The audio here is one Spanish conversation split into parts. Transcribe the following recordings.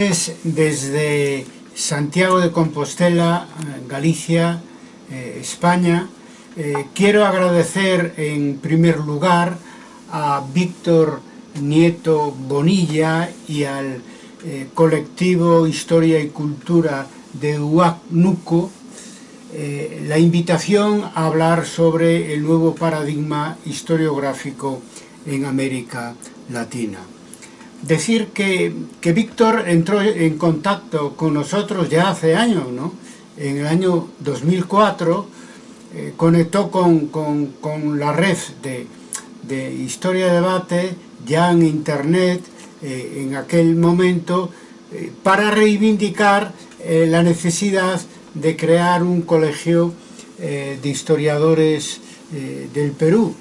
desde Santiago de Compostela, Galicia, eh, España. Eh, quiero agradecer en primer lugar a Víctor Nieto Bonilla y al eh, colectivo Historia y Cultura de Huánuco la invitación a hablar sobre el nuevo paradigma historiográfico en América Latina. Decir que, que Víctor entró en contacto con nosotros ya hace años, ¿no? En el año 2004 eh, conectó con, con, con, la red de, de Historia Debate ya en Internet eh, en aquel momento eh, para reivindicar la necesidad de crear un colegio de historiadores del Perú.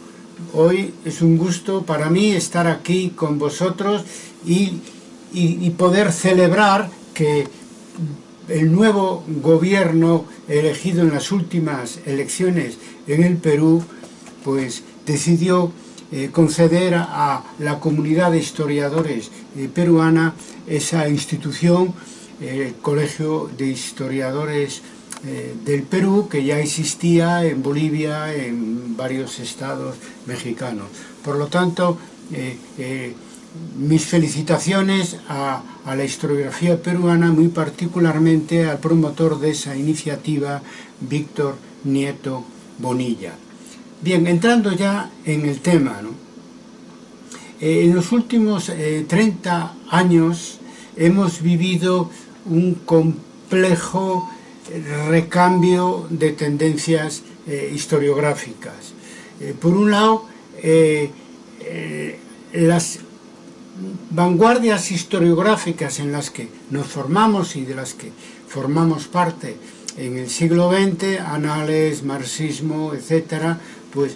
Hoy es un gusto para mí estar aquí con vosotros y, y, poder celebrar que el nuevo gobierno elegido en las últimas elecciones en el Perú, pues decidió eh, conceder a la comunidad de historiadores eh, peruana esa institución, el Colegio de Historiadores eh, del Perú, que ya existía en Bolivia, en varios estados mexicanos. Por lo tanto, eh, eh, mis felicitaciones a, a, la historiografía peruana, muy particularmente al promotor de esa iniciativa, Víctor Nieto Bonilla. Bien, entrando ya en el tema, ¿no? en los últimos eh, 30 años hemos vivido un complejo recambio de tendencias eh, historiográficas. Eh, por un lado, eh, las vanguardias historiográficas en las que nos formamos y de las que formamos parte en el siglo XX, anales, marxismo, etcétera, pues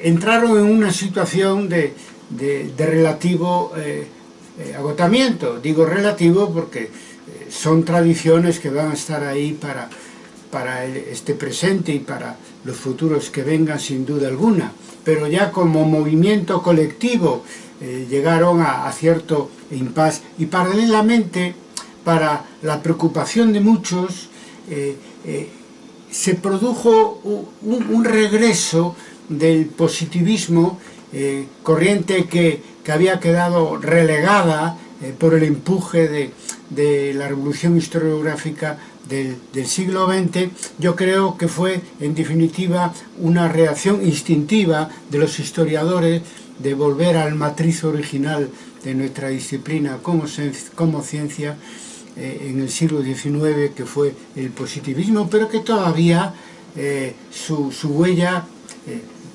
entraron en una situación de, de, relativo agotamiento. Digo relativo porque son tradiciones que van a estar ahí para, para este presente y para los futuros que vengan sin duda alguna. Pero ya como movimiento colectivo eh, llegaron a, cierto impas y paralelamente para la preocupación de muchos eh, eh, se produjo un, un, regreso del positivismo corriente que, que, había quedado relegada eh, por el empuje de, la revolución historiográfica del, siglo XX, yo creo que fue en definitiva una reacción instintiva de los historiadores de volver al matriz original de nuestra disciplina como, ciencia eh, en el siglo XIX, que fue el positivismo, pero que todavía eh, su, huella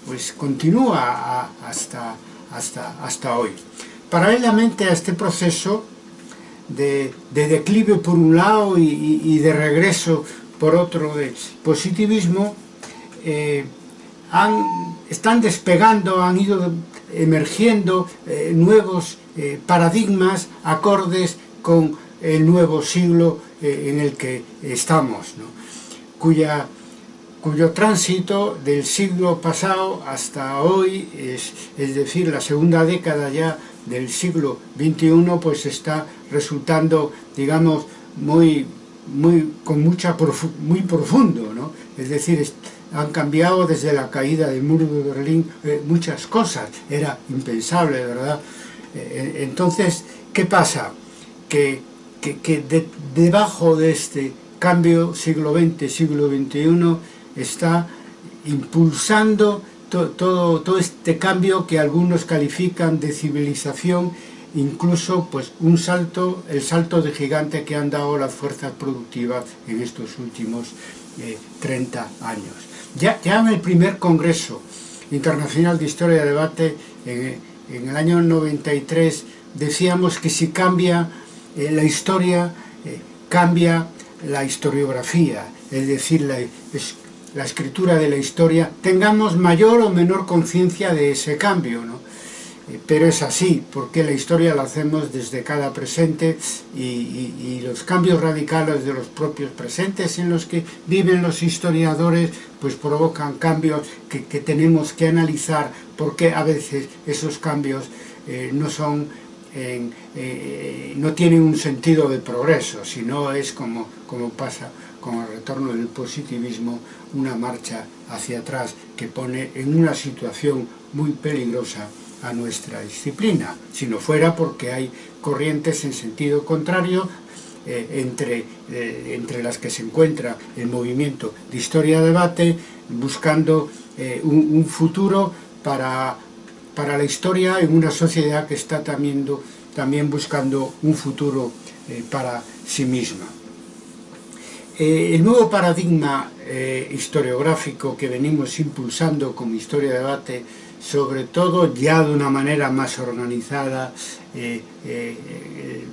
pues continúa hasta, hasta, hasta hoy. Paralelamente a este proceso de, de declive por un lado y, de regreso por otro de positivismo, eh, están despegando, han ido emergiendo eh, nuevos eh, paradigmas acordes con el nuevo siglo en el que estamos, cuya, cuyo tránsito del siglo pasado hasta hoy, es, es decir, la segunda década ya del siglo XXI, pues está resultando, digamos, muy, muy, con mucha muy profundo, ¿no? Es decir, han cambiado desde la caída del muro de Berlín eh, muchas cosas, era impensable, ¿verdad? Eh, entonces, ¿qué pasa? Que, que, que de, debajo de este cambio siglo XX, siglo XXI, está impulsando to, todo, todo este cambio que algunos califican de civilización, incluso pues un salto, el salto de gigante que han dado las fuerzas productivas en estos últimos eh, 30 años. Ya, ya en el primer Congreso Internacional de Historia y Debate, en, en, el año 93, decíamos que si cambia eh, la historia, eh, cambia la historiografía, es decir, la, es, la, escritura de la historia, tengamos mayor o menor conciencia de ese cambio, ¿no? Eh, pero es así, porque la historia la hacemos desde cada presente y, los cambios radicales de los propios presentes en los que viven los historiadores pues provocan cambios que, tenemos que analizar porque a veces esos cambios eh, no son eh, no tienen un sentido de progreso, sino es como, como pasa con el retorno del positivismo, una marcha hacia atrás que pone en una situación muy peligrosa a nuestra disciplina, si no fuera porque hay corrientes en sentido contrario eh, entre, eh, entre las que se encuentra el movimiento de historia-debate, buscando eh, un, futuro para, para la historia en una sociedad que está también, también buscando un futuro para sí misma. Eh, el nuevo paradigma eh, historiográfico que venimos impulsando como Historia de Debate, sobre todo ya de una manera más organizada, eh, eh, eh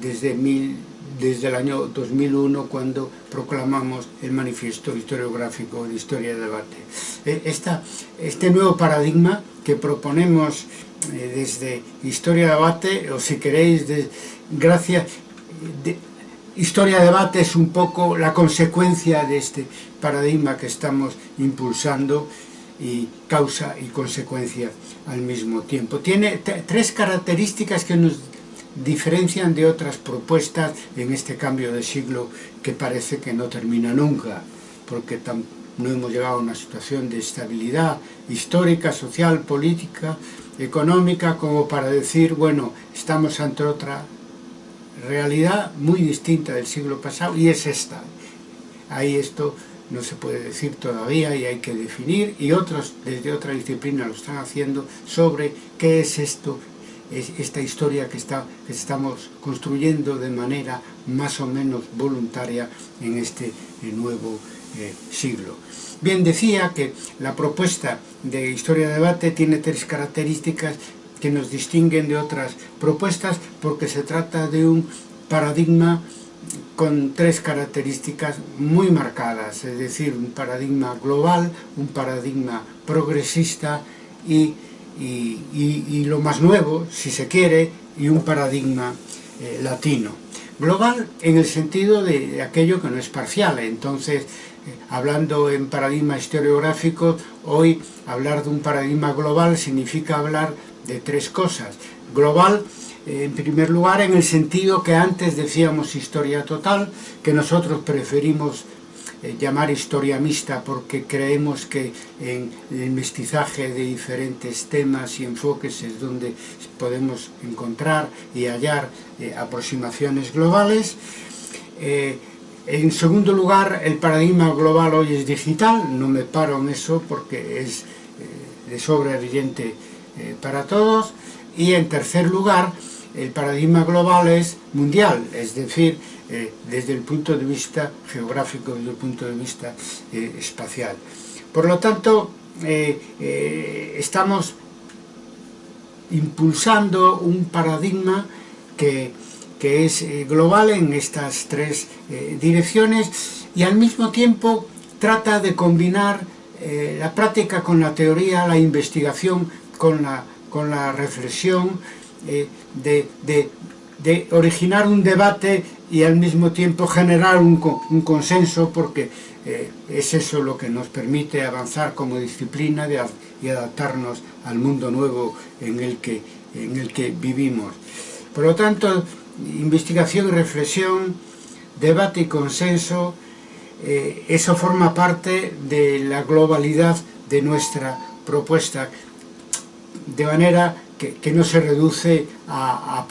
desde, mil, desde el año 2001 cuando proclamamos el manifiesto historiográfico de Historia de Debate. Eh, esta, este nuevo paradigma que proponemos desde Historia de Debate, o si queréis, de, gracias... De, historia de debate es un poco la consecuencia de este paradigma que estamos impulsando y causa y consecuencia al mismo tiempo. Tiene tres características que nos diferencian de otras propuestas en este cambio de siglo que parece que no termina nunca, porque no hemos llegado a una situación de estabilidad histórica, social, política, económica, como para decir, bueno, estamos ante otra realidad muy distinta del siglo pasado y es esta. Ahí esto no se puede decir todavía y hay que definir y otros desde otra disciplina lo están haciendo sobre qué es esto es esta historia que, está, que estamos construyendo de manera más o menos voluntaria en este eh, nuevo eh, siglo. Bien, decía que la propuesta de Historia de Debate tiene tres características que nos distinguen de otras propuestas porque se trata de un paradigma con tres características muy marcadas, es decir, un paradigma global, un paradigma progresista y, y, y, lo más nuevo, si se quiere, y un paradigma eh, latino. Global en el sentido de, de, aquello que no es parcial, entonces, eh, hablando en paradigma historiográfico, hoy hablar de un paradigma global significa hablar de tres cosas. Global en primer lugar en el sentido que antes decíamos historia total, que nosotros preferimos eh, llamar historia mixta porque creemos que en el mestizaje de diferentes temas y enfoques es donde podemos encontrar y hallar eh, aproximaciones globales. Eh, en segundo lugar, el paradigma global hoy es digital, no me paro en eso porque es eh, de sobra evidente eh, para todos. Y en tercer lugar, el paradigma global es mundial, es decir, eh, desde el punto de vista geográfico, desde el punto de vista eh, espacial. Por lo tanto, estamos impulsando un paradigma que, que es global en estas tres direcciones y al mismo tiempo trata de combinar la práctica con la teoría, la investigación con la, con la reflexión, eh, de, de, originar un debate y al mismo tiempo generar un, un consenso porque eh, es eso lo que nos permite avanzar como disciplina y adaptarnos al mundo nuevo en el, que, en el que vivimos. Por lo tanto, investigación y reflexión, debate y consenso, eh, eso forma parte de la globalidad de nuestra propuesta, de manera que, que no se reduce a, a,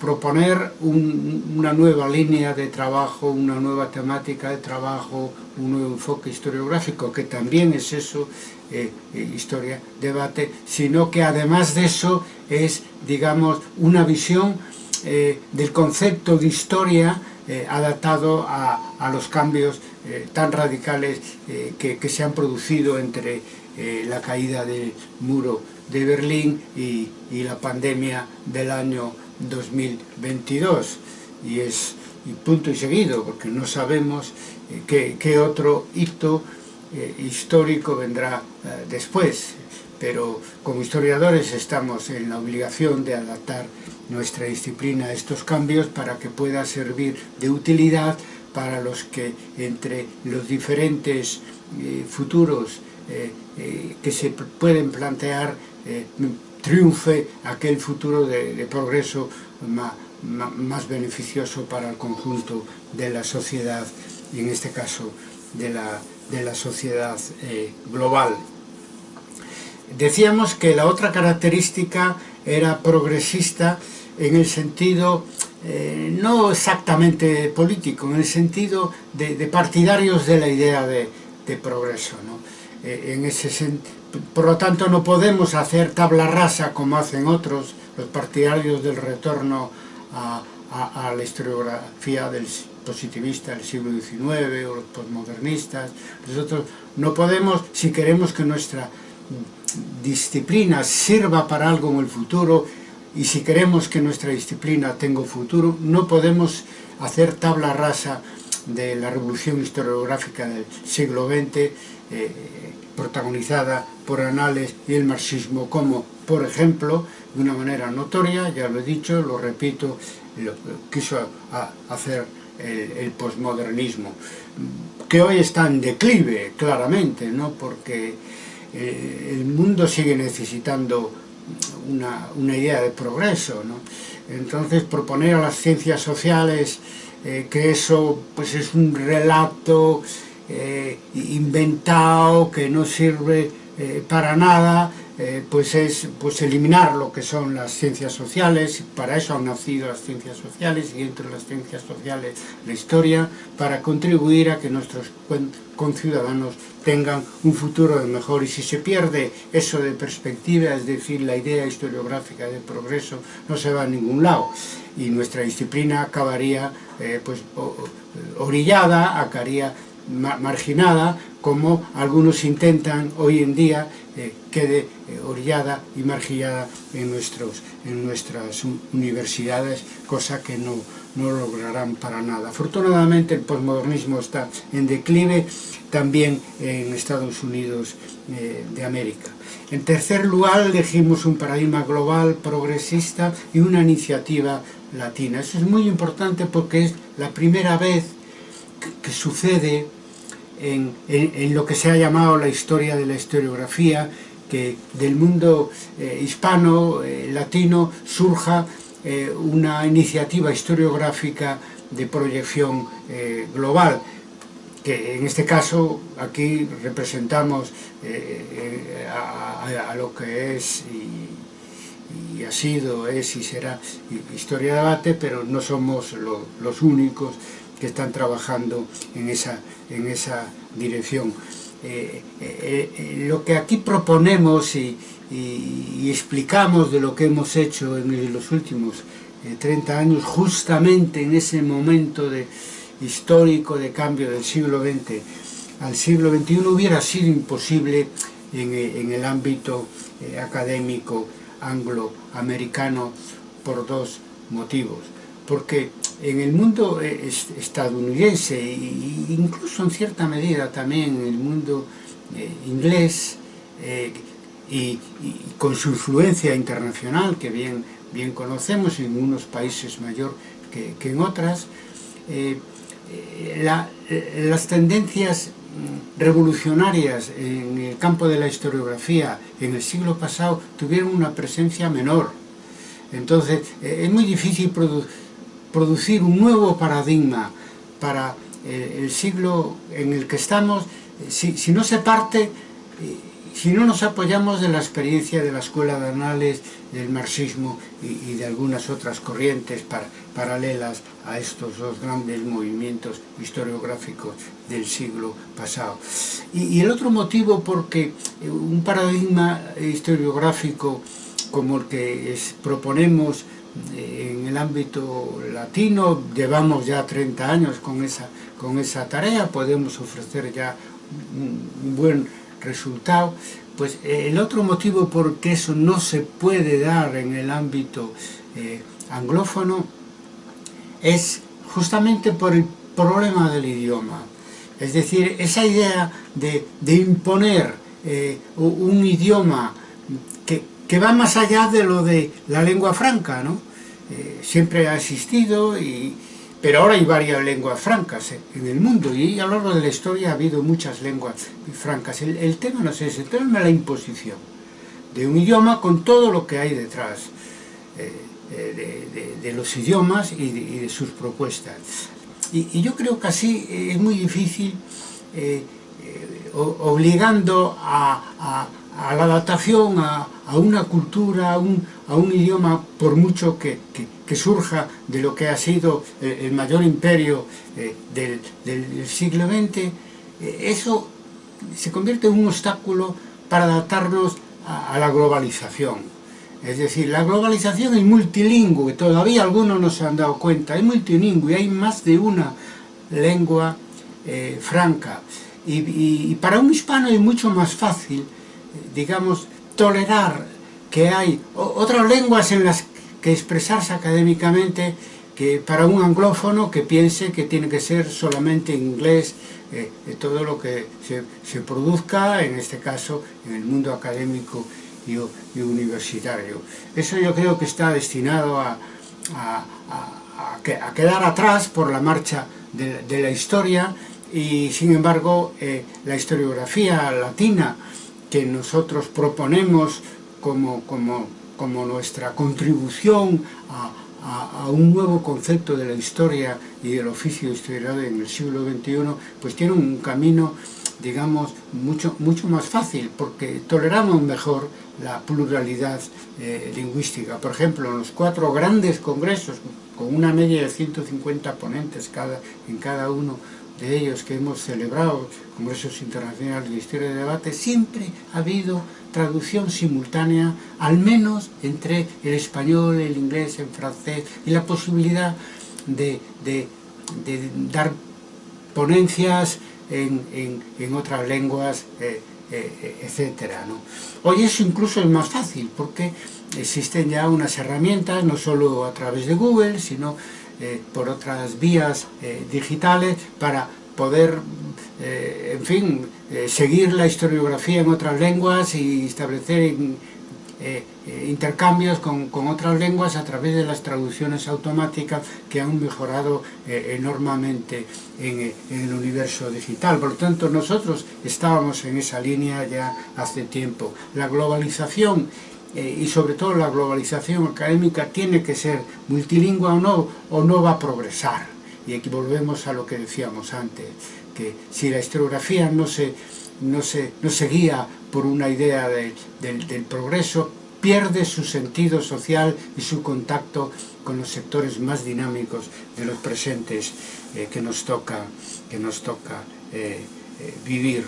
proponer un, una nueva línea de trabajo, una nueva temática de trabajo, un nuevo enfoque historiográfico, que también es eso, eh, eh, historia, debate, sino que además de eso es, digamos, una visión eh, del concepto de historia adaptado a, a, los cambios tan radicales que, que, se han producido entre eh, la caída del muro de Berlín y, la pandemia del año 2022 y es punto y seguido porque no sabemos eh, qué, otro hito eh, histórico vendrá después. Pero como historiadores estamos en la obligación de adaptar nuestra disciplina a estos cambios para que pueda servir de utilidad para los que entre los diferentes futuros eh, que se pueden plantear eh, triunfe aquel futuro de, progreso más, más beneficioso para el conjunto de la sociedad, y en este caso de la, de la sociedad eh, global. Decíamos que la otra característica era progresista en el sentido no exactamente político, en el sentido de partidarios de la idea de, de progreso. ¿no? Eh, en ese por lo tanto, no podemos hacer tabla rasa como hacen otros, los partidarios del retorno a, la historiografía del positivista del siglo XIX o los postmodernistas. Nosotros no podemos, si queremos que nuestra disciplina sirva para algo en el futuro, y si queremos que nuestra disciplina tenga futuro, no podemos hacer tabla rasa de la revolución historiográfica del siglo XX, eh, protagonizada por Anales y el marxismo, como, por ejemplo, de una manera notoria, ya lo he dicho, lo repito, lo quiso hacer el, el posmodernismo, que hoy está en declive, claramente, ¿no? porque eh, el mundo sigue necesitando una, una idea de progreso. ¿no? Entonces proponer a las ciencias sociales eh, que eso pues es un relato eh, inventado que no sirve eh, para nada, eh, pues es pues eliminar lo que son las ciencias sociales, para eso han nacido las ciencias sociales y entre las ciencias sociales la historia, para contribuir a que nuestros conciudadanos tengan un futuro de mejor y si se pierde eso de perspectiva, es decir, la idea historiográfica de progreso, no se va a ningún lado. Y nuestra disciplina acabaría eh, pues orillada, acabaría marginada, como algunos intentan hoy en día eh, quede eh, orillada y margillada en, nuestros, en nuestras universidades, cosa que no, no lograrán para nada. Afortunadamente el postmodernismo está en declive también en Estados Unidos de América. En tercer lugar elegimos un paradigma global, progresista y una iniciativa latina. Eso es muy importante porque es la primera vez que, sucede en, en, lo que se ha llamado la historia de la historiografía, que del mundo eh, hispano, eh, latino, surja eh, una iniciativa historiográfica de proyección global, que en este caso aquí representamos a, lo que es y, ha sido, es y será historia de debate, pero no somos lo, los únicos que están trabajando en esa, en esa dirección. Eh, eh, eh, lo que aquí proponemos y, explicamos de lo que hemos hecho en los últimos 30 años, justamente en ese momento de, histórico de cambio del siglo XX al siglo XXI, hubiera sido imposible en el ámbito académico angloamericano por dos motivos. Porque en el mundo eh, estadounidense e incluso en cierta medida también en el mundo eh, inglés eh, y, con su influencia internacional que bien, bien conocemos en unos países mayor que, que en otras la, las tendencias revolucionarias en el campo de la historiografía en el siglo pasado tuvieron una presencia menor. Entonces es muy difícil producir un nuevo paradigma para eh, el siglo en el que estamos, eh, si, no se parte, eh, si no nos apoyamos de la experiencia de la escuela de anales, del marxismo y, de algunas otras corrientes par, paralelas a estos dos grandes movimientos historiográficos del siglo pasado. Y, el otro motivo porque un paradigma historiográfico como el que proponemos en el ámbito latino, llevamos ya 30 años con esa, con esa tarea, podemos ofrecer ya un buen resultado, pues eh, el otro motivo por qué eso no se puede dar en el ámbito eh, anglófono es justamente por el problema del idioma. Es decir, esa idea de, de imponer eh, un idioma que va más allá de lo de la lengua franca, ¿no? Eh, siempre ha existido, y, pero ahora hay varias lenguas francas en el mundo y a lo largo de la historia ha habido muchas lenguas francas. El, el tema no es ese, el tema es la imposición. de un idioma con todo lo que hay detrás eh, eh, de, los idiomas y de, sus propuestas. Y, yo creo que así es muy difícil, obligando a, la adaptación a, una cultura, a un, idioma, por mucho que, surja de lo que ha sido el mayor imperio del, del siglo XX, eso se convierte en un obstáculo para adaptarnos a, la globalización. Es decir, la globalización es multilingüe, todavía algunos no se han dado cuenta, es multilingüe, hay más de una lengua eh, franca. Y, para un hispano es mucho más fácil, eh, digamos, tolerar que hay otras lenguas en las que expresarse académicamente que para un anglófono que piense que tiene que ser solamente inglés eh, todo lo que se, produzca, en este caso, en el mundo académico y, universitario. Eso yo creo que está destinado a, quedar atrás por la marcha de, la historia y, sin embargo, eh, la historiografía latina que nosotros proponemos como, como, como nuestra contribución a, un nuevo concepto de la historia y del oficio historiador en el siglo XXI, pues tiene un camino, digamos, mucho, mucho más fácil, porque toleramos mejor la pluralidad eh, lingüística. Por ejemplo, en los cuatro grandes congresos, con una media de 150 ponentes cada, en cada uno de ellos que hemos celebrado, congresos internacionales de historia de debate, siempre ha habido traducción simultánea, al menos entre el español, el inglés, el francés, y la posibilidad de, dar ponencias en, otras lenguas, eh, eh, etcétera. Hoy eso incluso es más fácil, porque existen ya unas herramientas, no solo a través de Google, sino eh, por otras vías digitales, para poder eh, en fin, eh, seguir la historiografía en otras lenguas y establecer eh, intercambios con, otras lenguas a través de las traducciones automáticas que han mejorado enormemente en, el universo digital. Por lo tanto, nosotros estábamos en esa línea ya hace tiempo. La globalización y sobre todo la globalización académica tiene que ser multilingüe o no, o no va a progresar. Y aquí volvemos a lo que decíamos antes que si la historiografía no se, no se, no se guía por una idea del progreso, pierde su sentido social y su contacto con los sectores más dinámicos de los presentes eh, que nos toca, que nos toca eh, eh, vivir.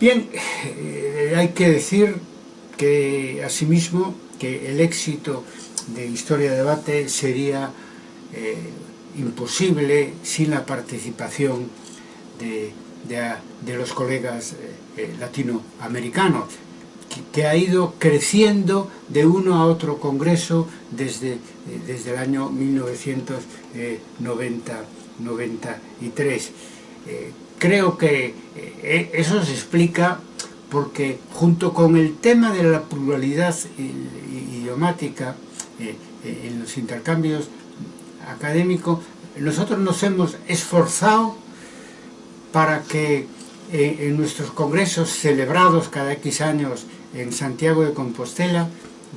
Bien, hay que decir que asimismo que el éxito de Historia de Debate sería imposible sin la participación de, los colegas eh, eh, latinoamericanos, que, ha ido creciendo de uno a otro congreso desde, eh, desde el año 1993. creo que eso se explica porque junto con el tema de la pluralidad idiomática en los intercambios académico, nosotros nos hemos esforzado para que eh, en nuestros congresos celebrados cada X años en Santiago de Compostela,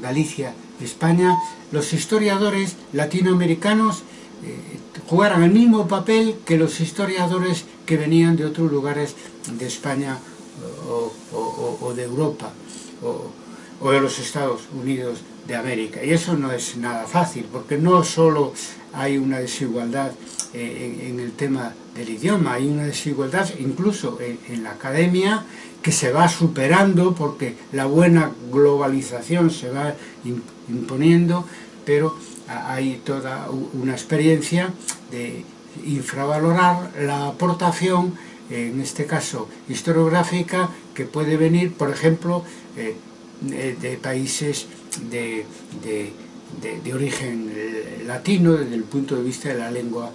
Galicia, España, los historiadores latinoamericanos eh, jugaran el mismo papel que los historiadores que venían de otros lugares de España o, de Europa de los Estados Unidos de América. Y eso no es nada fácil, porque no solo hay una desigualdad eh, en, el tema del idioma, hay una desigualdad incluso en, la academia que se va superando porque la buena globalización se va imponiendo, pero hay toda una experiencia de infravalorar la aportación, en este caso historiográfica, que puede venir, por ejemplo, eh, de, países de, de, origen eh, latino desde el punto de vista de la lengua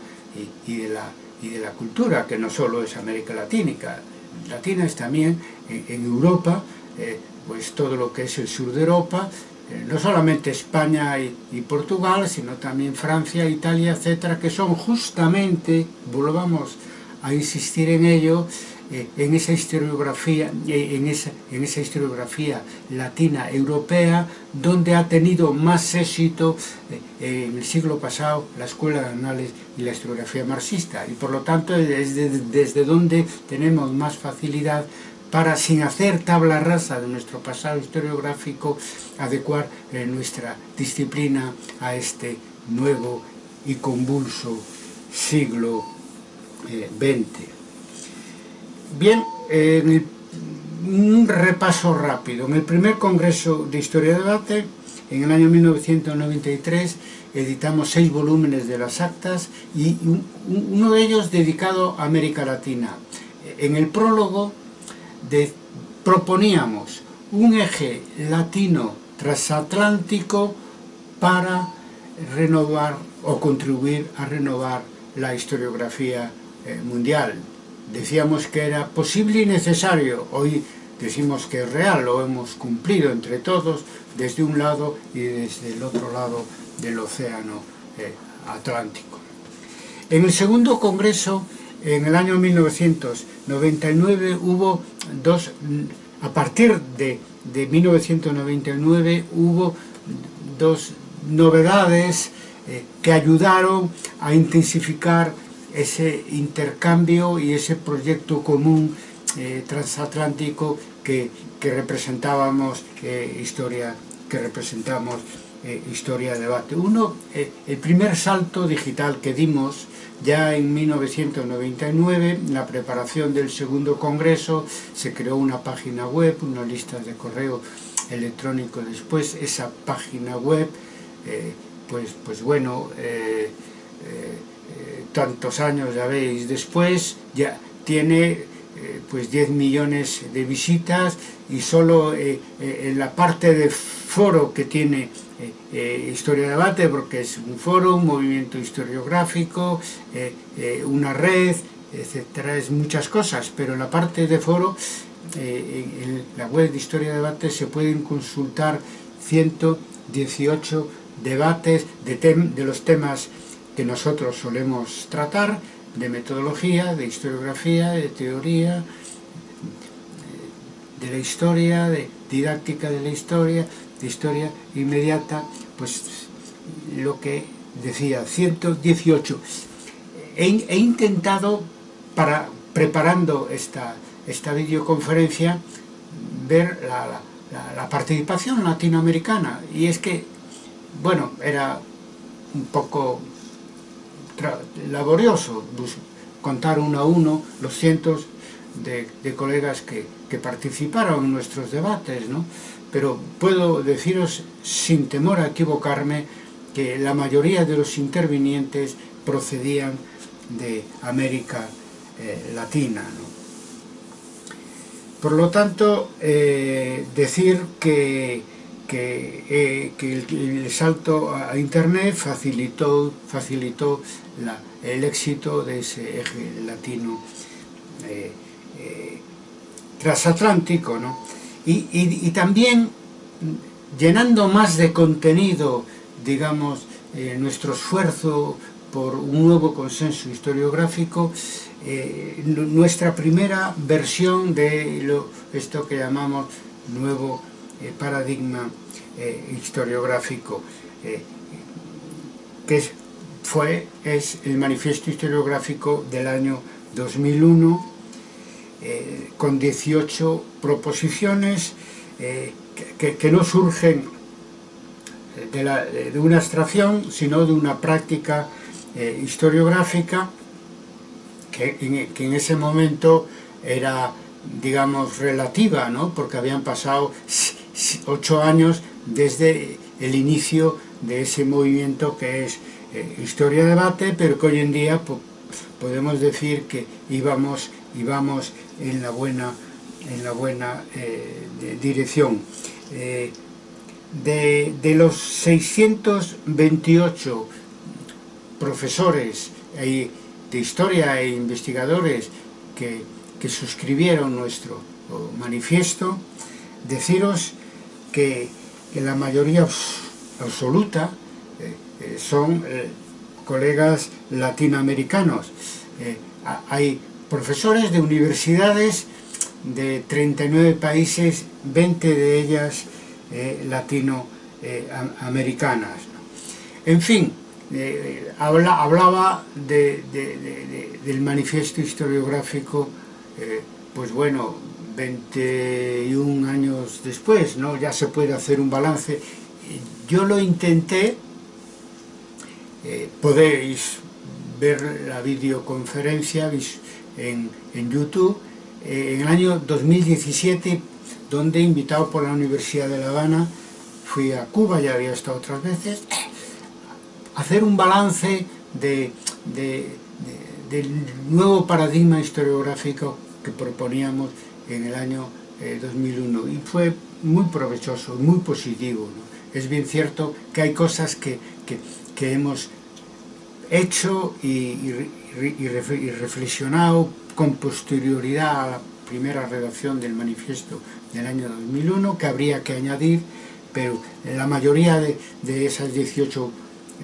y, de, la, y de la cultura, que no solo es América Latínica, Latina es también en, Europa, eh, pues todo lo que es el sur de Europa, eh, no solamente España y, y, Portugal, sino también Francia, Italia, etcétera, que son justamente, volvamos a insistir en ello, eh, en esa historiografía, eh, en, esa, en esa historiografía latina europea, donde ha tenido más éxito eh, en el siglo pasado la Escuela de Anales y la historiografía marxista, y por lo tanto es desde donde tenemos más facilidad para, sin hacer tabla rasa de nuestro pasado historiográfico, adecuar nuestra disciplina a este nuevo y convulso siglo XX. Bien, un repaso rápido. En el primer Congreso de Historia de Debate, en el año 1993, editamos seis volúmenes de las actas y uno de ellos dedicado a América Latina. En el prólogo proponíamos un eje latino transatlántico para renovar o contribuir a renovar la historiografía eh, mundial decíamos que era posible y necesario, hoy decimos que es real, lo hemos cumplido entre todos, desde un lado y desde el otro lado del océano eh, Atlántico. En el segundo congreso, en el año 1999, hubo dos, a partir de, de 1999, hubo dos novedades eh, que ayudaron a intensificar ese intercambio y ese proyecto común eh, transatlántico que, que representábamos eh, historia que representamos eh, historia de debate. Uno, el primer salto digital que dimos ya en 1999, en la preparación del segundo congreso, se creó una página web, una lista de correo electrónico después, esa página web, pues, pues bueno, tantos años, ya veis, después ya tiene eh, pues 10 millones de visitas y solo eh, eh, en la parte de foro que tiene Historia de Debate, porque es un foro, un movimiento historiográfico, una red, etcétera, es muchas cosas, pero en la parte de foro, en la web de Historia de Debate se pueden consultar 118 debates de, de los temas que nosotros solemos tratar de metodología, de historiografía, de teoría, de la historia, de didáctica de la historia, de historia inmediata, pues lo que decía, 118. He, intentado, para preparando esta, esta videoconferencia, ver la, la participación latinoamericana, y es que, bueno, era un poco laborioso pues, contar uno a uno los cientos de, colegas que, participaron en nuestros debates, ¿no? pero puedo deciros sin temor a equivocarme que la mayoría de los intervinientes procedían de América eh, Latina. Por lo tanto, eh, decir que que, eh, que el, salto a Internet facilitó, facilitó el éxito de ese eje latino eh, eh, transatlántico, ¿no? Y, y, también llenando más de contenido, digamos, eh, nuestro esfuerzo por un nuevo consenso historiográfico, eh, nuestra primera versión de lo, esto que llamamos nuevo eh, paradigma eh, historiográfico eh, que fue, es el manifiesto historiográfico del año 2001 con 18 proposiciones que, no surgen de, una abstracción sino de una práctica historiográfica que en, que en ese momento era digamos relativa, ¿no? porque habían pasado ocho años desde el inicio de ese movimiento que es eh, Historia Debate, pero que hoy en día podemos decir que íbamos, íbamos en la buena, en la buena eh, dirección. Eh, de, de, los 628 profesores de historia e investigadores que, que suscribieron nuestro manifiesto, deciros que, que la mayoría absoluta eh, eh, son eh, colegas latinoamericanos. Eh, hay profesores de universidades de 39 países, 20 de ellas eh, latinoamericanas. En fin, eh, eh, habla, hablaba de, de, de, del manifiesto historiográfico, eh, pues bueno, 21 años después, ¿no? ya se puede hacer un balance. Yo lo intenté, eh, podéis ver la videoconferencia en, en YouTube, eh, en el año 2017, donde invitado por la Universidad de La Habana, fui a Cuba, ya había estado otras veces, hacer un balance de, de, de, del nuevo paradigma historiográfico que proponíamos en el año eh, 2001 y fue muy provechoso, muy positivo. ¿no? Es bien cierto que hay cosas que, que, hemos hecho y, y, reflexionado con posterioridad a la primera redacción del manifiesto del año 2001 que habría que añadir, pero la mayoría de, de esas 18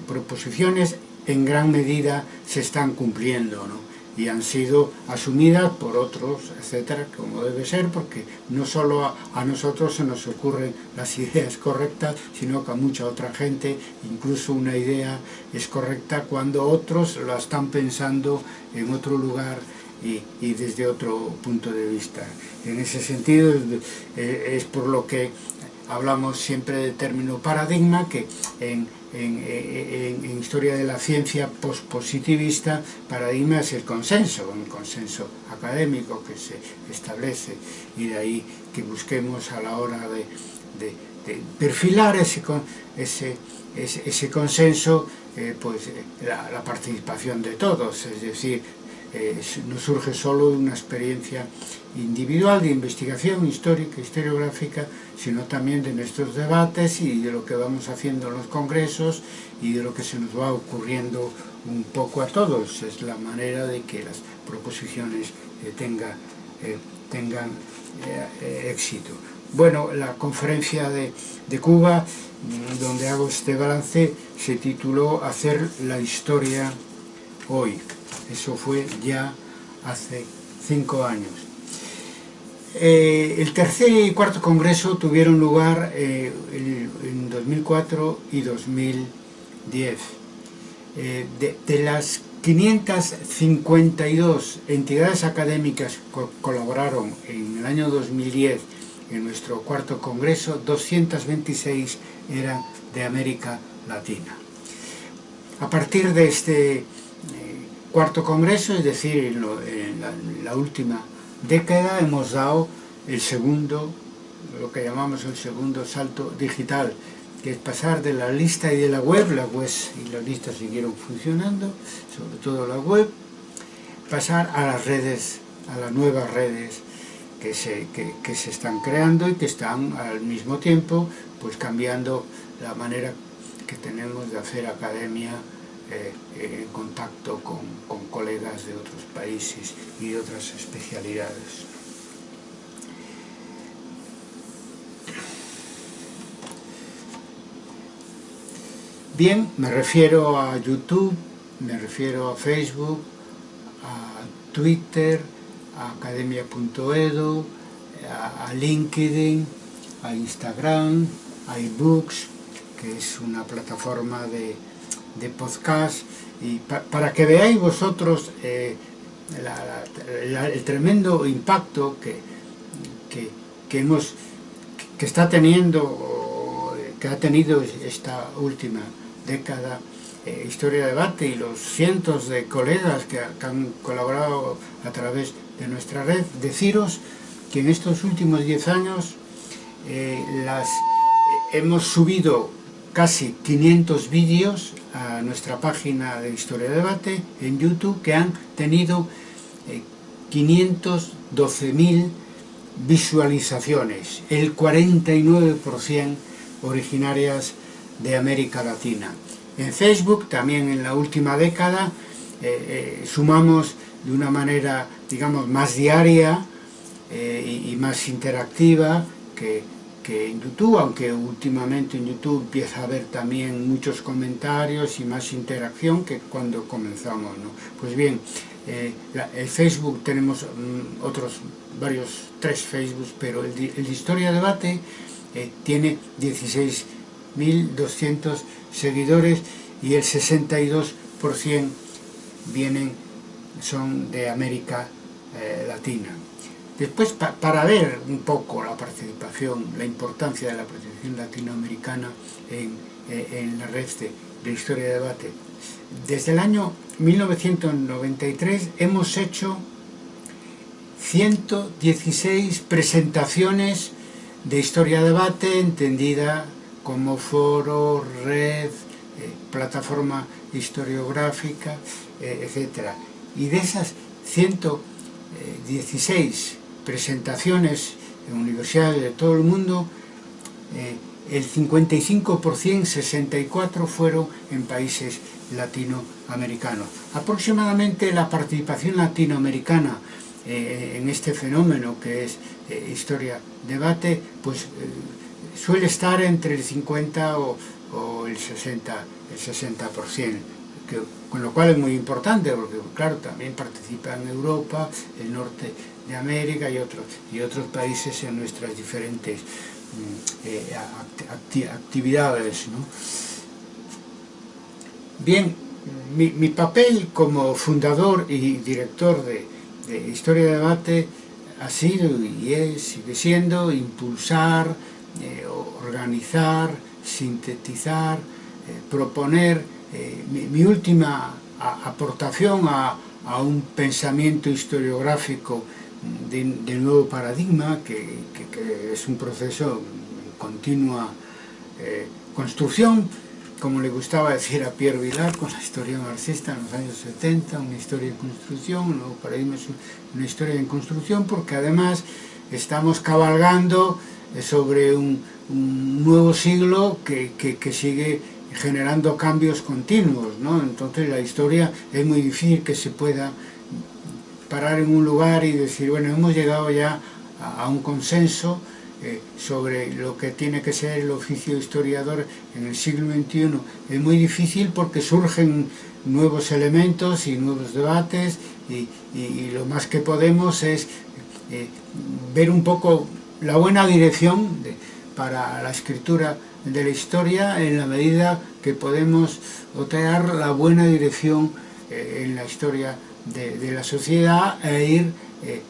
proposiciones en gran medida se están cumpliendo ¿no? Y han sido asumidas por otros, etcétera, como debe ser, porque no solo a, nosotros se nos ocurren las ideas correctas, sino que a mucha otra gente incluso una idea es correcta cuando otros la están pensando en otro lugar y, y desde otro punto de vista. En ese sentido es, eh, es por lo que hablamos siempre del término paradigma, que en, en, en, en historia de la ciencia pospositivista paradigma es el consenso, un consenso académico que se establece y de ahí que busquemos a la hora de, de, de perfilar ese, ese, ese, ese consenso eh, pues eh, la, la, participación de todos, es decir, eh, no surge solo de una experiencia individual de investigación histórica, historiográfica, sino también de nuestros debates y de lo que vamos haciendo en los congresos y de lo que se nos va ocurriendo un poco a todos. Es la manera de que las proposiciones eh, tenga, eh, tengan eh, éxito. Bueno, la conferencia de, de Cuba, mm, donde hago este balance, se tituló Hacer la historia hoy. Eso fue ya hace cinco años. Eh, el tercer y cuarto congreso tuvieron lugar eh, en 2004 y 2010. Eh, de, las 552 entidades académicas que co colaboraron en el año 2010 en nuestro cuarto congreso, 226 eran de América Latina. A partir de este cuarto congreso, es decir, en, la, última década hemos dado el segundo, lo que llamamos el segundo salto digital, que es pasar de la lista y de la web, la web y la lista siguieron funcionando, sobre todo la web, pasar a las redes, a las nuevas redes que se, que se están creando y que están al mismo tiempo pues cambiando la manera que tenemos de hacer academia eh, en contacto con, con, colegas de otros países y otras especialidades. Bien, me refiero a YouTube, me refiero a Facebook, a Twitter, a academia.edu, a, a LinkedIn, a Instagram, a eBooks, que es una plataforma de, de podcast y pa para que veáis vosotros eh, el tremendo impacto que, que, hemos que está teniendo que ha tenido esta última década eh, Historia de Debate y los cientos de colegas que, que, han colaborado a través de nuestra red, deciros que en estos últimos 10 años eh, las hemos subido casi 500 vídeos a nuestra página de Historia de Debate en YouTube que han tenido eh, 512.000 visualizaciones, el 49% originarias de América Latina. En Facebook, también en la última década, eh, eh, sumamos de una manera, digamos, más diaria eh, y más interactiva que que en YouTube, aunque últimamente en YouTube empieza a haber también muchos comentarios y más interacción que cuando comenzamos, ¿no? Pues bien, eh, el Facebook tenemos mm, otros varios, tres Facebook, pero el, el Historia Debate eh, tiene 16.200 seguidores y el 62% vienen, son de América eh, Latina. Después, para ver un poco la participación, la importancia de la participación latinoamericana en, en la red de, de Historia de Debate, desde el año 1993 hemos hecho 116 presentaciones de historia de debate entendida como foro, red, eh, plataforma historiográfica, eh, etc. Y de esas 116 presentaciones en universidades de todo el mundo, eh, el 55%, 64 fueron en países latinoamericanos. Aproximadamente la participación latinoamericana eh, en este fenómeno que es eh, historia-debate, pues eh, suele estar entre el 50 o, o el 60, el 60%, que, con lo cual es muy importante, porque claro, también participa en Europa, el norte de América y otros, y otros países en nuestras diferentes mm, eh, actividades. ¿no? Bien, mi, papel como fundador y director de, de, Historia de Debate ha sido y es, sigue siendo impulsar, eh, organizar, sintetizar, eh, proponer eh, mi, mi, última a, aportación a, a, un pensamiento historiográfico de, de nuevo paradigma, que, que, que, es un proceso en continua eh, construcción, como le gustaba decir a Pierre Vilar con la historia marxista en los años 70, una historia en construcción, un nuevo paradigma es una historia en construcción, porque además estamos cabalgando sobre un, un nuevo siglo que, que, que sigue generando cambios continuos, ¿no? Entonces la historia es muy difícil que se pueda parar en un lugar y decir, bueno, hemos llegado ya a, un consenso, eh, sobre lo que tiene que ser el oficio historiador en el siglo XXI es muy difícil porque surgen nuevos elementos y nuevos debates y, lo más que podemos es eh, ver un poco la buena dirección para la escritura de la historia en la medida que podemos otear la buena dirección eh, en la historia de, la sociedad e ir eh,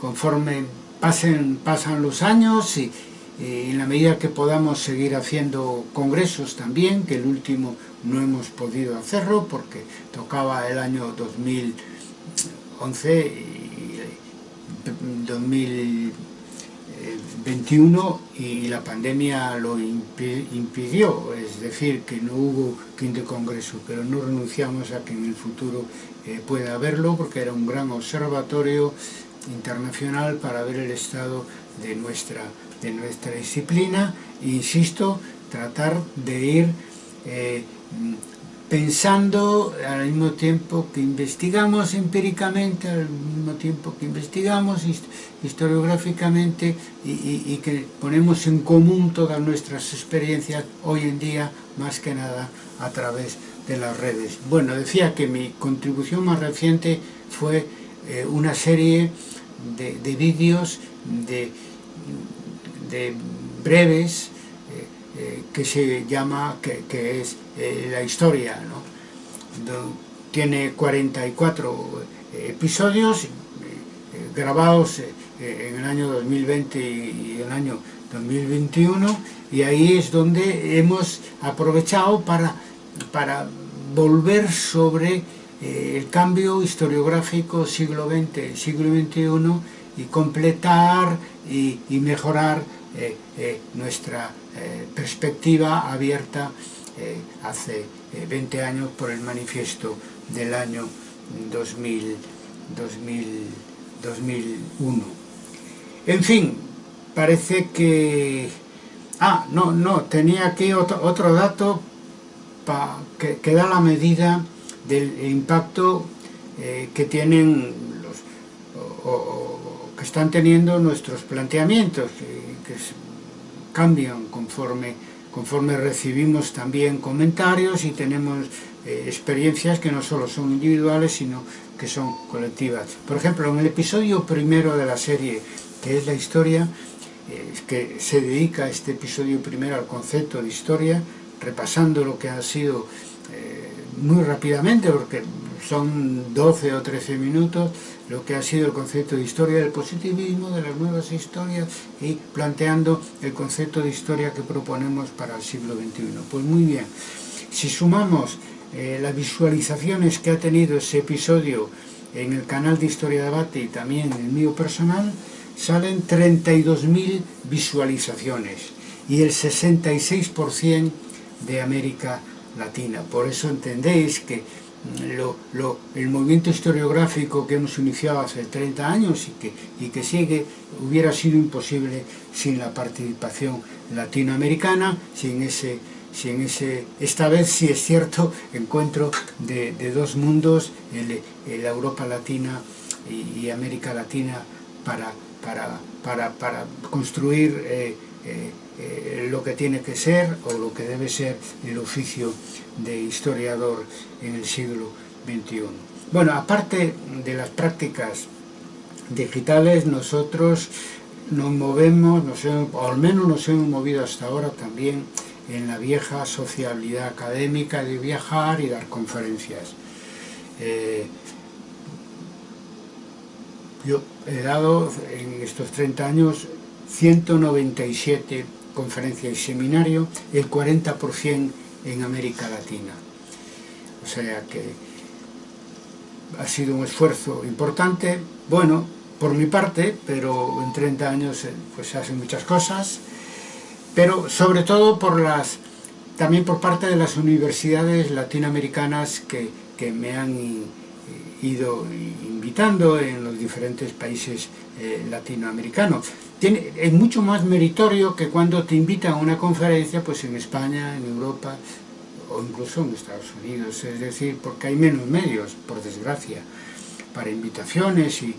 conforme pasen, pasan los años y, y, en la medida que podamos seguir haciendo congresos también, que el último no hemos podido hacerlo porque tocaba el año 2011 y 2021 y la pandemia lo impidió, es decir, que no hubo quinto congreso, pero no renunciamos a que en el futuro eh, pueda haberlo porque era un gran observatorio internacional para ver el estado de nuestra, de nuestra disciplina. Insisto, tratar de ir eh, pensando al mismo tiempo que investigamos empíricamente, al mismo tiempo que investigamos historiográficamente y, que ponemos en común todas nuestras experiencias hoy en día, más que nada a través de las redes. Bueno, decía que mi contribución más reciente fue eh, una serie de, de vídeos de, de, breves eh, eh, que se llama, que, que es eh, la historia, ¿no? tiene 44 episodios grabados en el año 2020 y el año 2021 y ahí es donde hemos aprovechado para, para volver sobre eh, el cambio historiográfico siglo XX, siglo XXI y completar y mejorar eh, eh, nuestra eh, perspectiva abierta hace 20 eh, años por el manifiesto del año 2000, 2000, 2001. En fin, parece que... Ah, no, no, tenía aquí otro, otro dato que, que da la medida del impacto que tienen los, o, que están teniendo nuestros planteamientos, cambian conforme, conforme recibimos también comentarios y tenemos eh, experiencias que no solo son individuales, sino que son colectivas. Por ejemplo, en el episodio primero de la serie, que es la historia, eh, que se dedica este episodio primero al concepto de historia, repasando lo que ha sido eh, muy rápidamente, porque son 12 o 13 minutos, lo que ha sido el concepto de historia del positivismo, de las nuevas historias y planteando el concepto de historia que proponemos para el siglo XXI. Pues muy bien, si sumamos eh, las visualizaciones que ha tenido ese episodio en el canal de Historia Debate y también en el mío personal, salen 32.000 visualizaciones y el 66% de América Latina. Por eso entendéis que el movimiento historiográfico que hemos iniciado hace 30 años y que, y que sigue hubiera sido imposible sin la participación latinoamericana, sin ese si en ese, esta vez sí es cierto, encuentro de, dos mundos, el, Europa Latina y, América Latina, para, para, para, construir eh, eh, eh, lo que tiene que ser o lo que debe ser el oficio de historiador en el siglo XXI. Bueno, aparte de las prácticas digitales, nosotros nos movemos, o al menos nos hemos movido hasta ahora también en la vieja sociabilidad académica de viajar y dar conferencias. Eh, yo he dado en estos 30 años 197 conferencias y seminarios, el 40% en América Latina. O sea que ha sido un esfuerzo importante, bueno, por mi parte, pero en 30 años eh, pues se hacen muchas cosas, pero sobre todo por las, también por parte de las universidades latinoamericanas que, me han ido invitando en los diferentes países eh, latinoamericanos. Tiene, es mucho más meritorio que cuando te invitan a una conferencia pues en España, en Europa o incluso en Estados Unidos, es decir, porque hay menos medios, por desgracia, para invitaciones y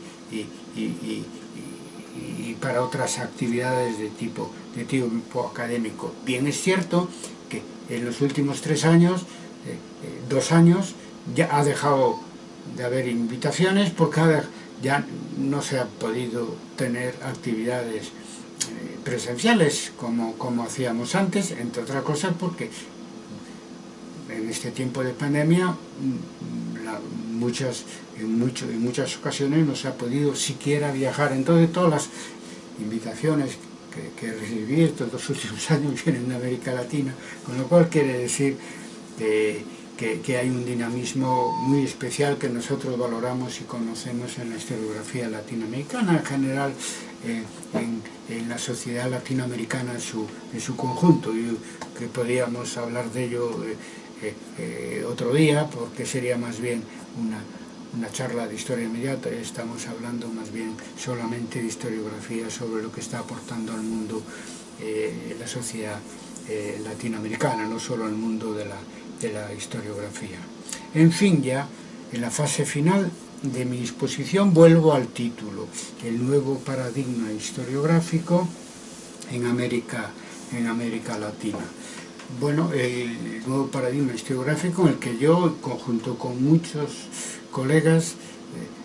y para otras actividades de tipo, de tipo académico. Bien es cierto que en los últimos tres años, eh, eh, dos años, ya ha dejado de haber invitaciones porque ya no se ha podido tener actividades eh, presenciales como, como hacíamos antes, entre otras cosas porque en este tiempo de pandemia mm, muchas, en, en muchas ocasiones no se ha podido siquiera viajar. Entonces todas las invitaciones que, que recibí estos dos últimos años vienen de América Latina, con lo cual quiere decir que, que, hay un dinamismo muy especial que nosotros valoramos y conocemos en la historiografía latinoamericana, en general eh, en, en, la sociedad latinoamericana en su, en su conjunto, y que podríamos hablar de ello eh, eh, otro día, porque sería más bien una, una charla de historia inmediata, estamos hablando más bien solamente de historiografía sobre lo que está aportando al mundo eh, la sociedad eh, latinoamericana, no solo al mundo de la, de la historiografía. En fin, ya en la fase final de mi exposición vuelvo al título, el nuevo paradigma historiográfico en América, en América Latina. Bueno, el nuevo paradigma historiográfico en el que yo, conjunto con muchos colegas,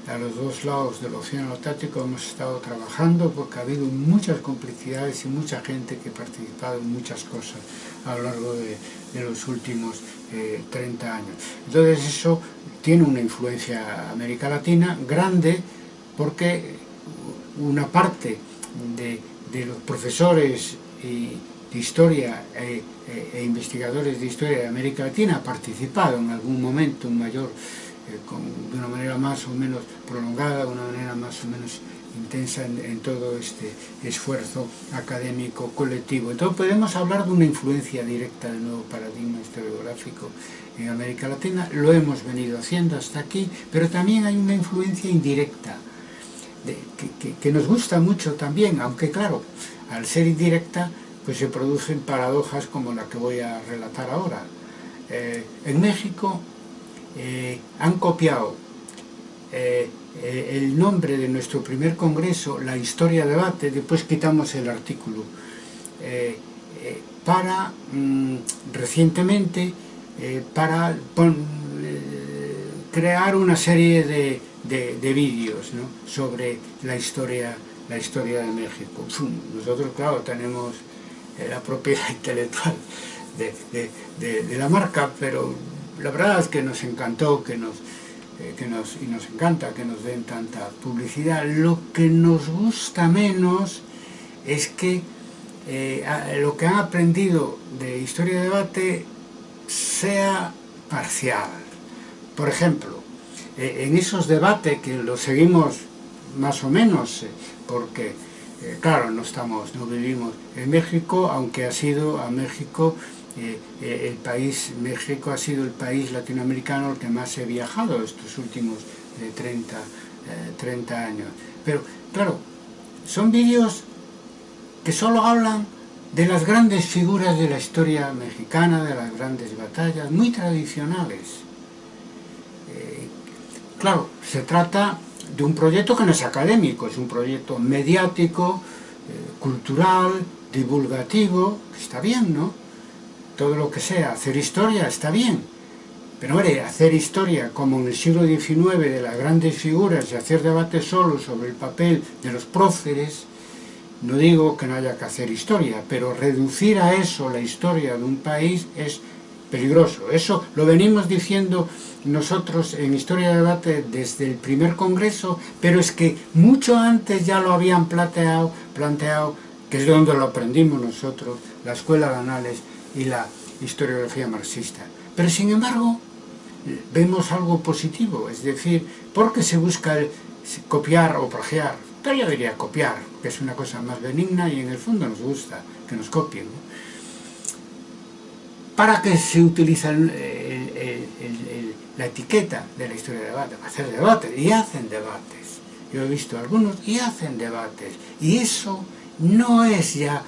a los dos lados del Océano Atlántico hemos estado trabajando porque ha habido muchas complicidades y mucha gente que ha participado en muchas cosas a lo largo de, los últimos 30 eh, años. Entonces eso tiene una influencia América Latina grande porque una parte de, los profesores de historia e, e, investigadores de historia de América Latina ha participado en algún momento en mayor eh, de una manera más o menos prolongada, de una manera más o menos intensa en, todo este esfuerzo académico colectivo. Entonces podemos hablar de una influencia directa del nuevo paradigma historiográfico en América Latina, lo hemos venido haciendo hasta aquí, pero también hay una influencia indirecta, que, nos gusta mucho también, aunque claro, al ser indirecta, pues se producen paradojas como la que voy a relatar ahora. Eh, en México eh, han copiado eh, eh, el nombre de nuestro primer congreso, la historia debate, después quitamos el artículo, para mm, recientemente para crear una serie de, de, vídeos sobre la historia, la historia de México. Nosotros, claro, tenemos la propiedad intelectual de, de, la marca, pero la verdad es que nos encantó que nos, eh, que nos, y nos encanta que nos den tanta publicidad. Lo que nos gusta menos es que eh, lo que han aprendido de historia de debate sea parcial. Por ejemplo, eh, en esos debates que los seguimos más o menos, porque claro, no estamos, no vivimos en México, aunque ha sido a México eh, eh, el país, México ha sido el país latinoamericano al que más he viajado estos últimos 30, eh, 30 años. Pero, claro, son vídeos que solo hablan de las grandes figuras de la historia mexicana, de las grandes batallas, muy tradicionales. claro, se trata de un proyecto que no es académico, es un proyecto mediático, cultural, divulgativo, que está bien, ¿no? Todo lo que sea, hacer historia está bien, pero hombre, hacer historia como en el siglo XIX de las grandes figuras y hacer debate solo sobre el papel de los próceres, no digo que no haya que hacer historia, pero reducir a eso la historia de un país es peligroso. Eso lo venimos diciendo nosotros en Historia de Debate desde el primer congreso, pero es que mucho antes ya lo habían planteado, planteado que es de donde lo aprendimos nosotros, la Escuela de Anales y la historiografía marxista. Pero sin embargo, vemos algo positivo, es decir, porque se busca copiar o plagiar. Yo diría copiar, que es una cosa más benigna y en el fondo nos gusta que nos copien. ¿Para qué se utiliza la etiqueta de la historia de debate? Para hacer debates, y hacen debates. Yo he visto algunos y hacen debates. Y eso no es ya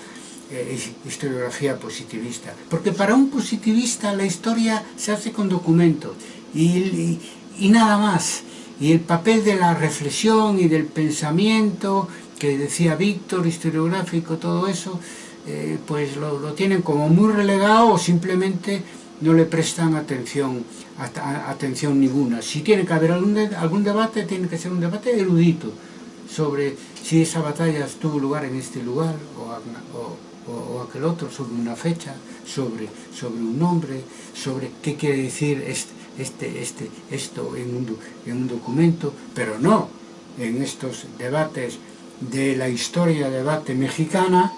eh, historiografía positivista. Porque para un positivista la historia se hace con documentos y, nada más. Y el papel de la reflexión y del pensamiento, que decía Víctor, historiográfico, todo eso, eh, pues lo, tienen como muy relegado o simplemente no le prestan atención, atención ninguna. Si tiene que haber algún, algún debate, tiene que ser un debate erudito sobre si esa batalla tuvo lugar en este lugar o, o, o aquel outro sobre unha fecha, sobre, sobre un nombre, sobre que quere dicir este, este, este, esto en un, en un documento, pero no en estos debates de la historia debate mexicana,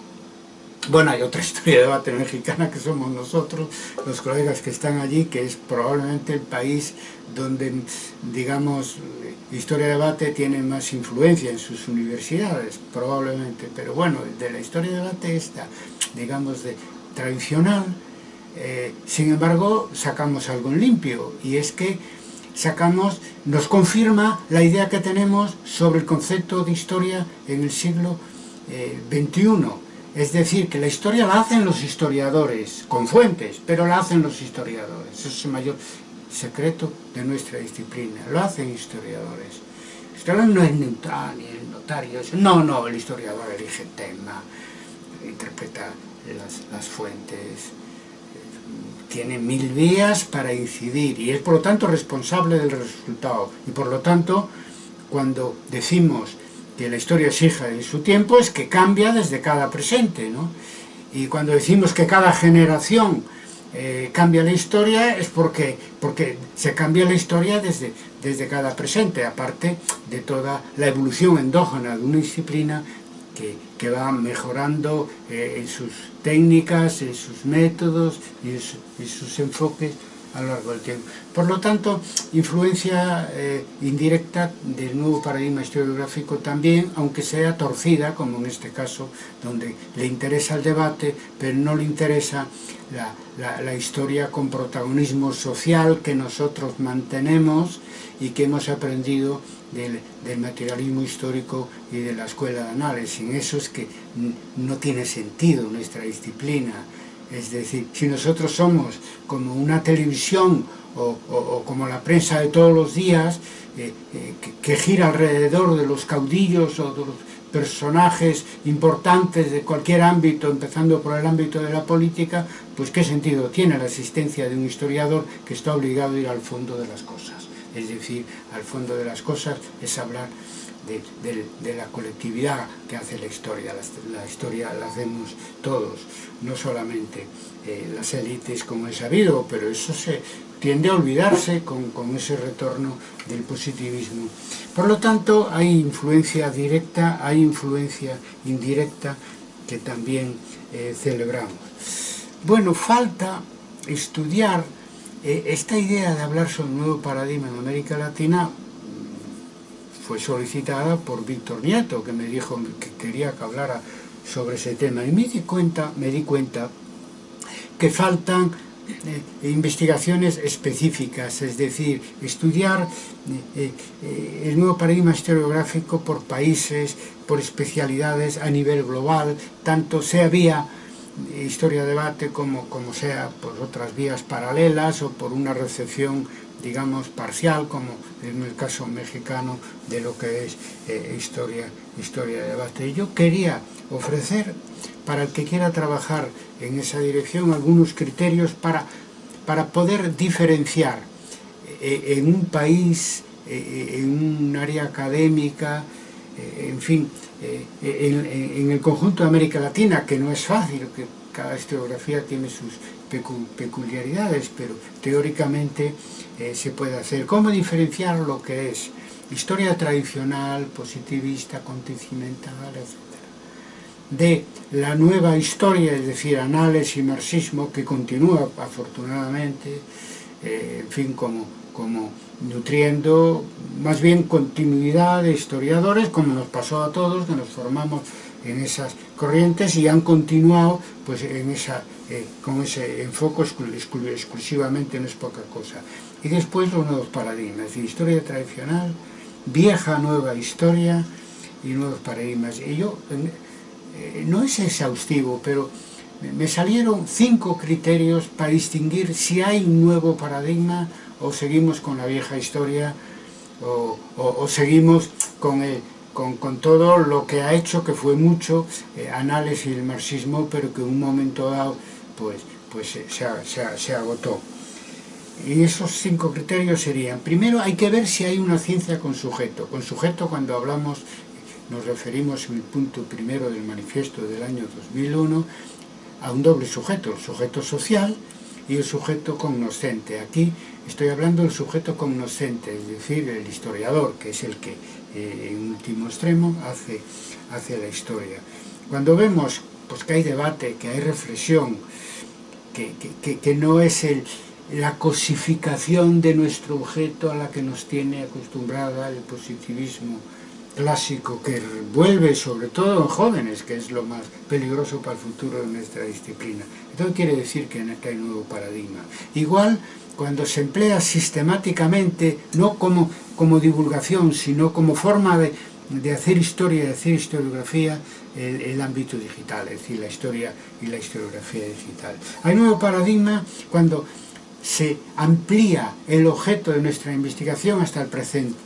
bueno, hay otra historia de debate mexicana que somos nosotros, los colegas que están allí, que es probablemente el país donde, digamos, historia de debate tiene más influencia en sus universidades, probablemente, pero bueno, de la historia de debate esta, digamos, de tradicional, eh, sin embargo, sacamos algo limpio, y es que sacamos, nos confirma la idea que tenemos sobre el concepto de historia en el siglo XXI, eh, es decir, que la historia la hacen los historiadores, con fuentes, pero la hacen los historiadores. Ese es el mayor secreto de nuestra disciplina. Lo hacen historiadores. El historiador no es neutral, ni el notario. No, no, el historiador elige tema, interpreta las, fuentes, tiene mil vías para incidir y es por lo tanto responsable del resultado. Y por lo tanto, cuando decimos que la historia exija en su tiempo es que cambia desde cada presente, ¿no? Y cuando decimos que cada generación eh, cambia la historia es porque, porque se cambia la historia desde, desde cada presente, aparte de toda la evolución endógena de una disciplina que, que va mejorando eh, en sus técnicas, en sus métodos y en, su, en sus enfoques a lo largo del tiempo. Por lo tanto, influencia eh, indirecta del nuevo paradigma historiográfico también, aunque sea torcida, como en este caso, donde le interesa el debate, pero no le interesa la, la, historia con protagonismo social que nosotros mantenemos y que hemos aprendido del, del, materialismo histórico y de la escuela de análisis. Sin eso es que no tiene sentido nuestra disciplina, es decir, si nosotros somos como una televisión o, como la prensa de todos los días, eh, eh, que, gira alrededor de los caudillos o personajes importantes de cualquier ámbito, empezando por el ámbito de la política, pues qué sentido tiene la existencia de un historiador que está obligado a ir al fondo de las cosas. Es decir, al fondo de las cosas es hablar de, la colectividad que hace la historia. La, historia la hacemos todos, no solamente eh, las élites como he sabido, pero eso se tiende a olvidarse con, con ese retorno del positivismo. Por lo tanto, hay influencia directa, hay influencia indirecta que también eh, celebramos. Bueno, falta estudiar eh, esta idea de hablar sobre un nuevo paradigma en América Latina fue solicitada por Víctor Nieto, que me dijo que quería que hablara sobre ese tema. Y me di cuenta, me di cuenta que faltan eh, investigaciones específicas, es decir, estudiar eh, eh, el nuevo paradigma historiográfico por países, por especialidades a nivel global, tanto sea vía historia-debate como, como sea por otras vías paralelas o por una recepción digamos, parcial, como en el caso mexicano de lo que es eh, historia, historia de debate. Y yo quería ofrecer, para el que quiera trabajar en esa dirección, algunos criterios para, para poder diferenciar eh, en un país, eh, en un área académica, eh, en fin, eh, en, en, el conjunto de América Latina, que no es fácil, que cada historiografía tiene sus peculiaridades, pero teóricamente eh, se puede hacer. ¿Cómo diferenciar lo que es historia tradicional, positivista, acontecimental, etc.? de la nueva historia, es decir, análisis y marxismo, que continúa afortunadamente, eh, en fin, como, como nutriendo más bien continuidad de historiadores, como nos pasó a todos, que nos formamos en esas corrientes y han continuado pues, en esa, eh, con ese enfoque exclusivamente, no es poca cosa. Y después los nuevos paradigmas, historia tradicional, vieja, nueva historia y nuevos paradigmas. Y yo, eh, no es exhaustivo, pero me salieron cinco criterios para distinguir si hay un nuevo paradigma o seguimos con la vieja historia o, seguimos con con, todo lo que ha hecho, que fue mucho eh, análisis del marxismo, pero que en un momento dado pues, pues se, se, se, agotó. Y esos cinco criterios serían, primero hay que ver si hay una ciencia con sujeto. Con sujeto cuando hablamos, nos referimos en el punto primero del manifiesto del año 2001, a un doble sujeto, el sujeto social y el sujeto cognoscente. Aquí estoy hablando del sujeto cognoscente, es decir, el historiador, que es el que eh, en último extremo hace, hace la historia. Cuando vemos pues, que hay debate, que hay reflexión, que, que, que no es el, la cosificación de nuestro objeto a la que nos tiene acostumbrada el positivismo clásico que vuelve sobre todo en jóvenes, que es lo más peligroso para el futuro de nuestra disciplina. Entonces quiere decir que hay un nuevo paradigma. Igual cuando se emplea sistemáticamente, no como, como divulgación, sino como forma de, de hacer historia, de hacer historiografía, el, el, ámbito digital, es decir, la historia y la historiografía digital. Hay nuevo paradigma cuando se amplía el objeto de nuestra investigación hasta el presente,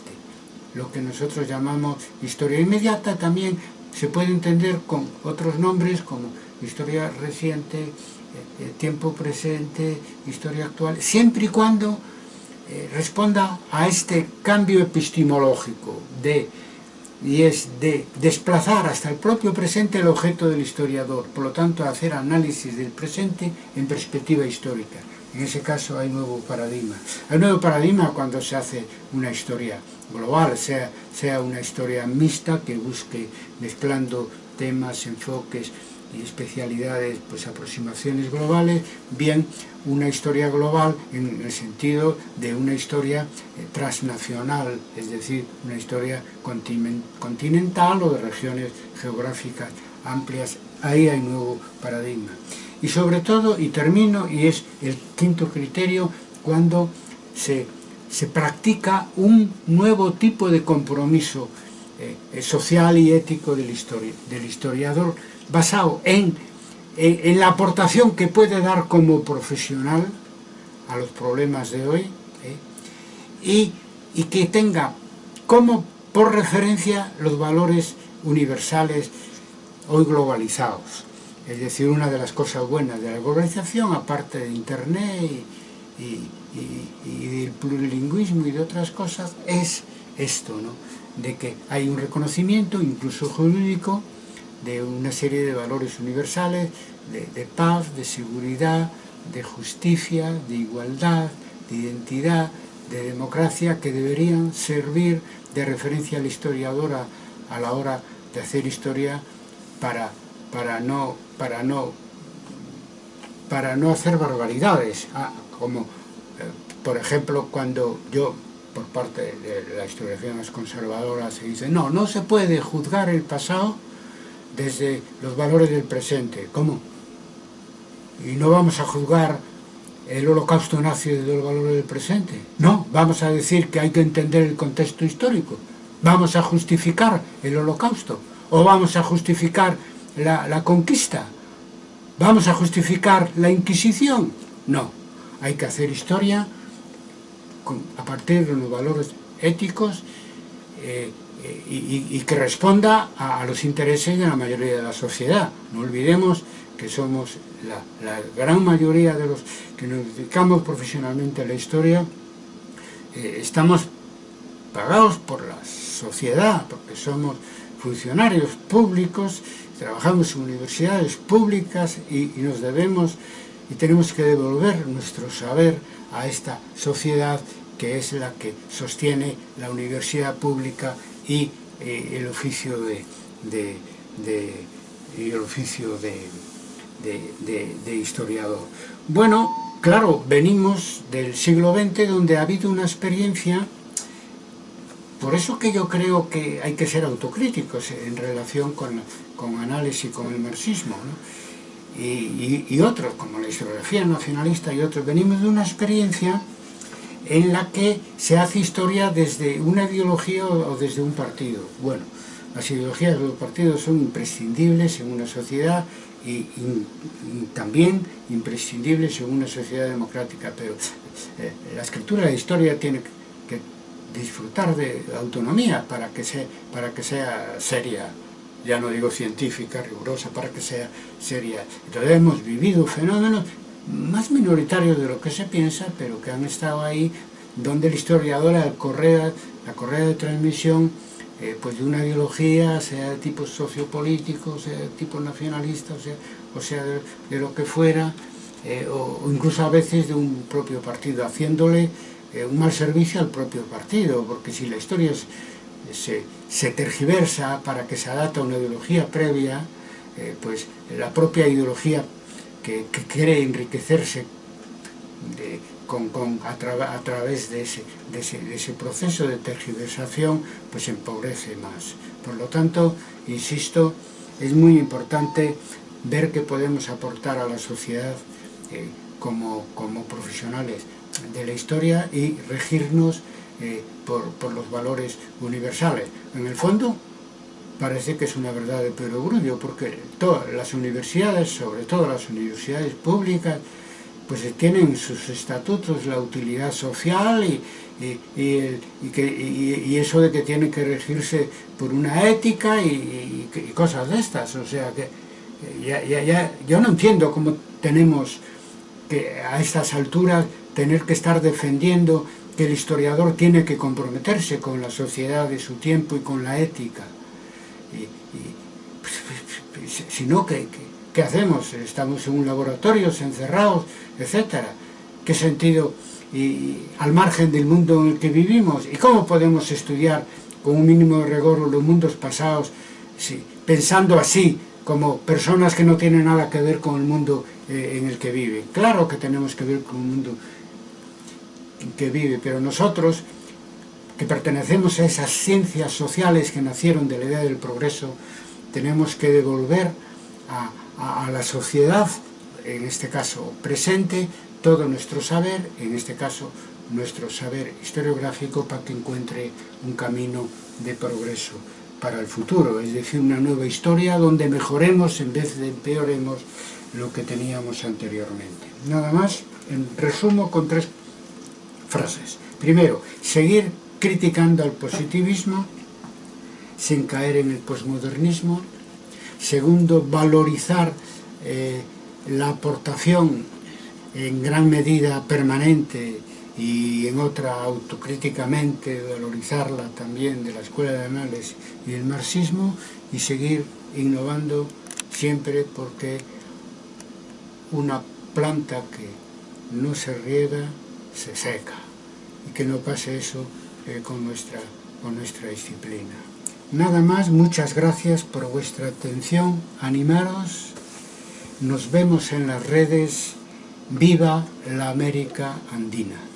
lo que nosotros llamamos historia inmediata, también se puede entender con otros nombres como historia reciente, eh, tiempo presente, historia actual, siempre y cuando eh, responda a este cambio epistemológico de, y es de desplazar hasta el propio presente el objeto del historiador, por lo tanto hacer análisis del presente en perspectiva histórica. En ese caso hay nuevo paradigma. Hay nuevo paradigma cuando se hace una historia global, sea, sea una historia mixta que busque mezclando temas, enfoques, y especialidades, pues aproximaciones globales, bien una historia global en el sentido de una historia eh, transnacional, es decir, una historia continental o de regiones geográficas amplias, ahí hay nuevo paradigma. Y sobre todo, y termino, y es el quinto criterio, cuando se, se practica un nuevo tipo de compromiso eh, social y ético del, histori del historiador, basado en, en, en, la aportación que puede dar como profesional a los problemas de hoy ¿eh? y, y, que tenga como por referencia los valores universales hoy globalizados. Es decir, una de las cosas buenas de la globalización, aparte de Internet y, del plurilingüismo y de otras cosas, es esto, ¿no? de que hay un reconocimiento, incluso jurídico, de una serie de valores universales, de paz, de seguridad, de justicia, de igualdad, de identidad, de democracia, que deberían servir de referencia al historiador a la hora de hacer historia para, para, no, para, no, para no hacer barbaridades, ah, como eh, por ejemplo cuando yo, por parte de la historiografía más conservadora, se dice no, no se puede juzgar el pasado desde los valores del presente. ¿Cómo? Y no vamos a juzgar el holocausto nazi desde los valores del presente. No, vamos a decir que hay que entender el contexto histórico. ¿Vamos a justificar el holocausto? ¿O vamos a justificar la, la conquista? ¿Vamos a justificar la Inquisición? No, hay que hacer historia a partir de los valores éticos eh, eh, y, que responda a, los intereses de la mayoría de la sociedad. No olvidemos que somos la, la gran mayoría de los que nos dedicamos profesionalmente a la historia, eh, estamos pagados por la sociedad, porque somos funcionarios públicos, trabajamos en universidades públicas y, nos debemos y tenemos que devolver nuestro saber a esta sociedad que es la que sostiene la universidad pública y eh, el oficio de, el oficio de, historiador. Bueno, claro, venimos del siglo XX donde ha habido una experiencia por eso que yo creo que hay que ser autocríticos en relación con, con análisis con el marxismo, y, otros, como la historiografía nacionalista y otros, venimos de una experiencia en la que se hace historia desde una ideología o desde un partido. Bueno, las ideologías de los partidos son imprescindibles en una sociedad y, también imprescindibles en una sociedad democrática, pero eh, la escritura de historia tiene que disfrutar de autonomía para que, sea, para que sea seria, ya no digo científica, rigurosa, para que sea seria. Entonces hemos vivido fenómenos más minoritarios de lo que se piensa, pero que han estado ahí, donde el historiador, la correa, la correa de transmisión eh, pues de una ideología, sea de tipo sociopolítico, sea de tipo nacionalista, o sea, o sea de, lo que fuera, eh, o, incluso a veces de un propio partido, haciéndole eh, un mal servicio al propio partido, porque si la historia se, se, tergiversa para que se adapte a una ideología previa, eh, pues la propia ideología que, que quiere enriquecerse con, con, a, tra a, través de ese, de, ese, de ese, proceso de tergiversación, pues empobrece más. Por lo tanto, insisto, es muy importante ver que podemos aportar a la sociedad eh, como, como profesionales de la historia y regirnos eh, por, los valores universales. En el fondo, parece que es una verdad de perogrullo, porque todas las universidades, sobre todo las universidades públicas, pues tienen sus estatutos la utilidad social y, y, que, y, eso de que tienen que regirse por una ética y, cosas de estas. O sea que ya, ya, ya, yo no entiendo cómo tenemos que a estas alturas tener que estar defendiendo que el historiador tiene que comprometerse con la sociedad de su tiempo y con la ética. Y, pues, si no, ¿qué, qué, hacemos? Estamos en un laboratorio, encerrados, etcétera. ¿Qué sentido? Y, al margen del mundo en el que vivimos. ¿Y cómo podemos estudiar con un mínimo de rigor los mundos pasados pensando así como personas que no tienen nada que ver con el mundo eh, en el que viven? Claro que tenemos que ver con un mundo que vive, pero nosotros que pertenecemos a esas ciencias sociales que nacieron de la idea del progreso, tenemos que devolver a, la sociedad en este caso presente, todo nuestro saber, en este caso nuestro saber historiográfico para que encuentre un camino de progreso para el futuro, es decir, una nueva historia donde mejoremos en vez de empeoremos lo que teníamos anteriormente. Nada más, en resumo con tres Primero, seguir criticando al positivismo, sin caer en el posmodernismo. Segundo, valorizar eh, la aportación en gran medida permanente y en otra autocríticamente valorizarla también de la Escuela de Análisis y el marxismo y seguir innovando siempre porque una planta que no se riega se seca que no pase eso eh, con, nuestra, con nuestra disciplina. Nada más, muchas gracias por vuestra atención, animaros, nos vemos en las redes, viva la América Andina.